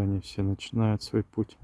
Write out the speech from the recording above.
они все начинают свой путь.